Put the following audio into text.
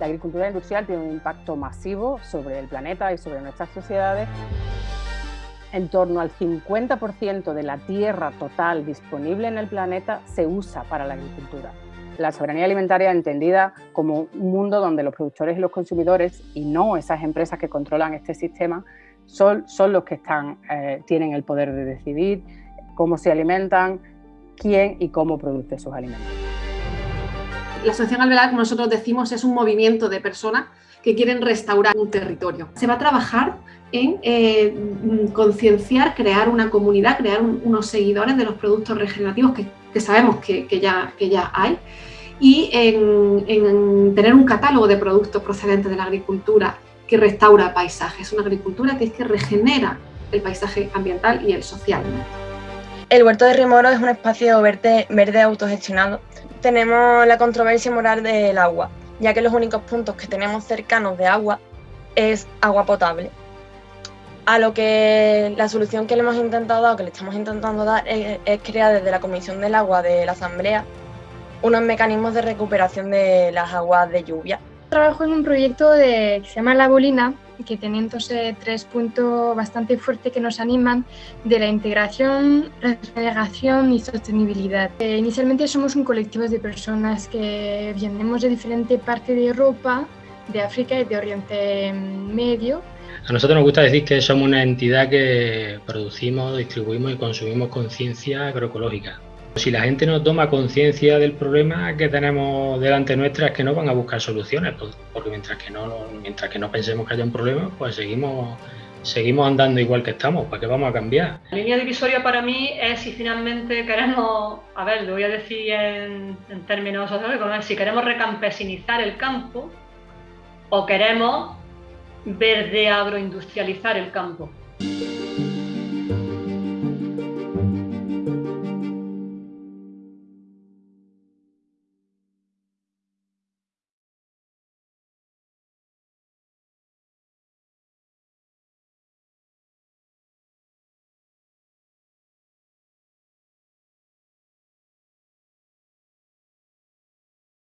La agricultura industrial tiene un impacto masivo sobre el planeta y sobre nuestras sociedades. En torno al 50% de la tierra total disponible en el planeta se usa para la agricultura. La soberanía alimentaria entendida como un mundo donde los productores y los consumidores, y no esas empresas que controlan este sistema, son, son los que están, eh, tienen el poder de decidir cómo se alimentan, quién y cómo produce sus alimentos. La Asociación Alvear, como nosotros decimos, es un movimiento de personas que quieren restaurar un territorio. Se va a trabajar en eh, concienciar, crear una comunidad, crear unos seguidores de los productos regenerativos que, sabemos que, ya, hay y en, tener un catálogo de productos procedentes de la agricultura que restaura paisajes, una agricultura que es que regenera el paisaje ambiental y el social. El huerto de Rimoro es un espacio verde autogestionado. Tenemos la controversia moral del agua, ya que los únicos puntos que tenemos cercanos de agua es agua potable. A lo que la solución que le hemos intentado dar, que le estamos intentando dar, es, es crear desde la Comisión del Agua de la Asamblea unos mecanismos de recuperación de las aguas de lluvia. Trabajo en un proyecto de, que se llama La Bolina, que tiene entonces tres puntos bastante fuertes que nos animan de la integración, regeneración y sostenibilidad. Eh, inicialmente somos un colectivo de personas que venimos de diferentes partes de Europa, de África y de Oriente Medio. A nosotros nos gusta decir que somos una entidad que producimos, distribuimos y consumimos conciencia agroecológica. Si la gente no toma conciencia del problema que tenemos delante nuestra es que no van a buscar soluciones, porque mientras que no, mientras que no pensemos que haya un problema, pues seguimos, seguimos andando igual que estamos, ¿para qué vamos a cambiar? La línea divisoria para mí es si finalmente queremos, a ver, lo voy a decir en, términos sociológicos, si queremos recampesinizar el campo o queremos verde agroindustrializar el campo.